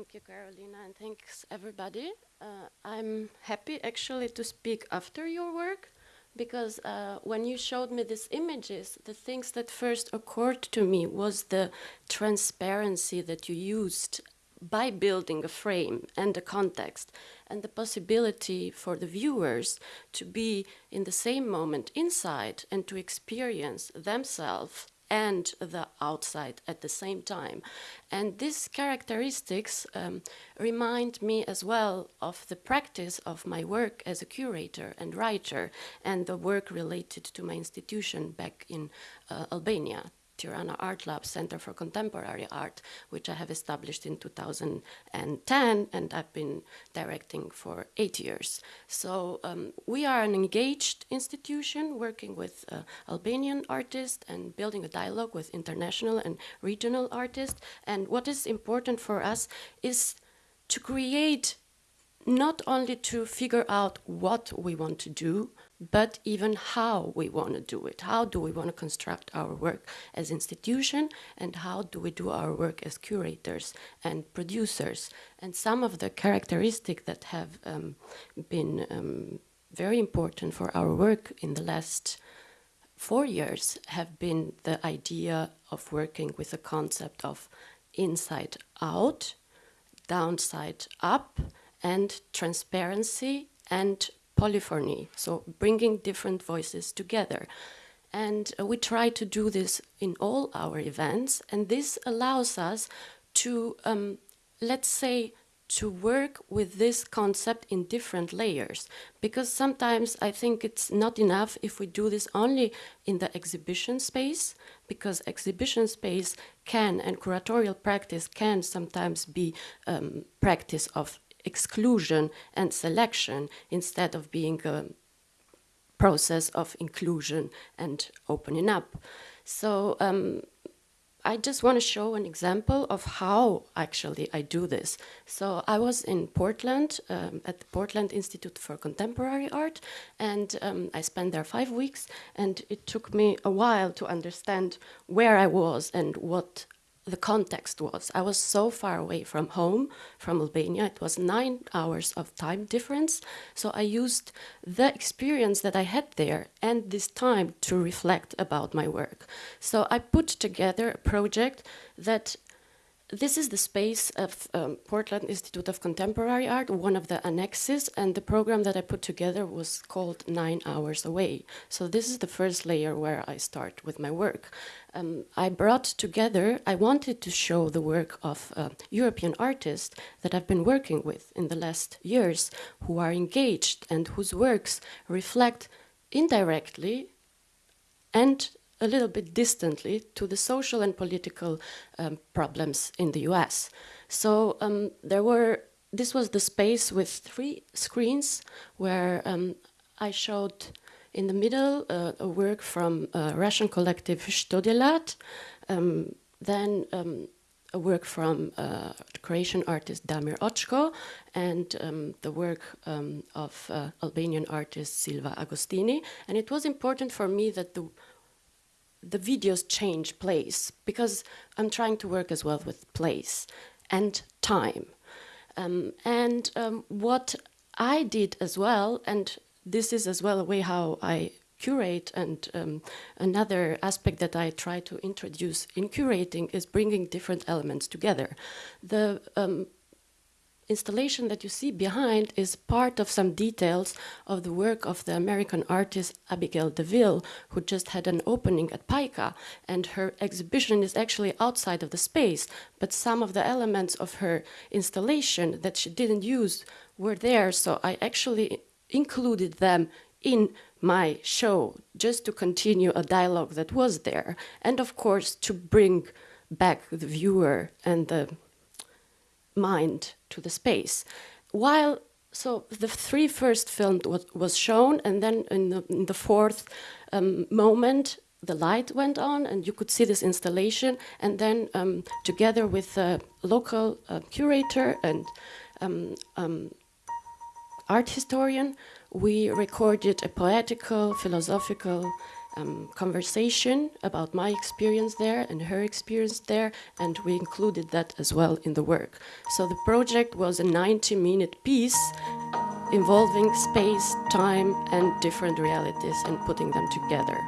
Thank you, Carolina, and thanks everybody. Uh, I'm happy actually to speak after your work because uh, when you showed me these images, the things that first occurred to me was the transparency that you used by building a frame and a context and the possibility for the viewers to be in the same moment inside and to experience themselves and the outside at the same time. And these characteristics um, remind me as well of the practice of my work as a curator and writer and the work related to my institution back in uh, Albania Tirana Art Lab Center for Contemporary Art, which I have established in 2010 and I've been directing for eight years. So um, we are an engaged institution working with uh, Albanian artists and building a dialogue with international and regional artists. And what is important for us is to create not only to figure out what we want to do, but even how we want to do it. How do we want to construct our work as institution and how do we do our work as curators and producers. And some of the characteristics that have um, been um, very important for our work in the last four years have been the idea of working with the concept of inside out, downside up, and transparency and polyphony, so bringing different voices together. And uh, we try to do this in all our events, and this allows us to, um, let's say, to work with this concept in different layers because sometimes I think it's not enough if we do this only in the exhibition space because exhibition space can and curatorial practice can sometimes be um, practice of exclusion and selection instead of being a process of inclusion and opening up. So um, I just want to show an example of how actually I do this. So I was in Portland um, at the Portland Institute for Contemporary Art and um, I spent there five weeks and it took me a while to understand where I was and what the context was. I was so far away from home, from Albania. It was nine hours of time difference. So I used the experience that I had there and this time to reflect about my work. So I put together a project that this is the space of um, Portland Institute of Contemporary Art, one of the annexes, and the program that I put together was called Nine Hours Away. So this is the first layer where I start with my work. Um, I brought together, I wanted to show the work of uh, European artists that I've been working with in the last years, who are engaged and whose works reflect indirectly and a little bit distantly to the social and political um, problems in the US. So um, there were, this was the space with three screens where um, I showed in the middle uh, a work from a Russian collective Chto Delat, um, then um, a work from uh, Croatian artist Damir Očko and um, the work um, of uh, Albanian artist Silva Agostini. And it was important for me that the the videos change place because I'm trying to work as well with place and time. Um, and um, what I did as well, and this is as well a way how I curate and um, another aspect that I try to introduce in curating is bringing different elements together. The um, installation that you see behind is part of some details of the work of the American artist Abigail DeVille, who just had an opening at PICA, and her exhibition is actually outside of the space, but some of the elements of her installation that she didn't use were there, so I actually included them in my show just to continue a dialogue that was there, and of course to bring back the viewer and the mind to the space. While so the three first films was, was shown, and then in the, in the fourth um, moment, the light went on, and you could see this installation. And then, um, together with a local uh, curator and um, um, art historian, we recorded a poetical, philosophical, um, conversation about my experience there and her experience there, and we included that as well in the work. So the project was a 90-minute piece involving space, time, and different realities and putting them together.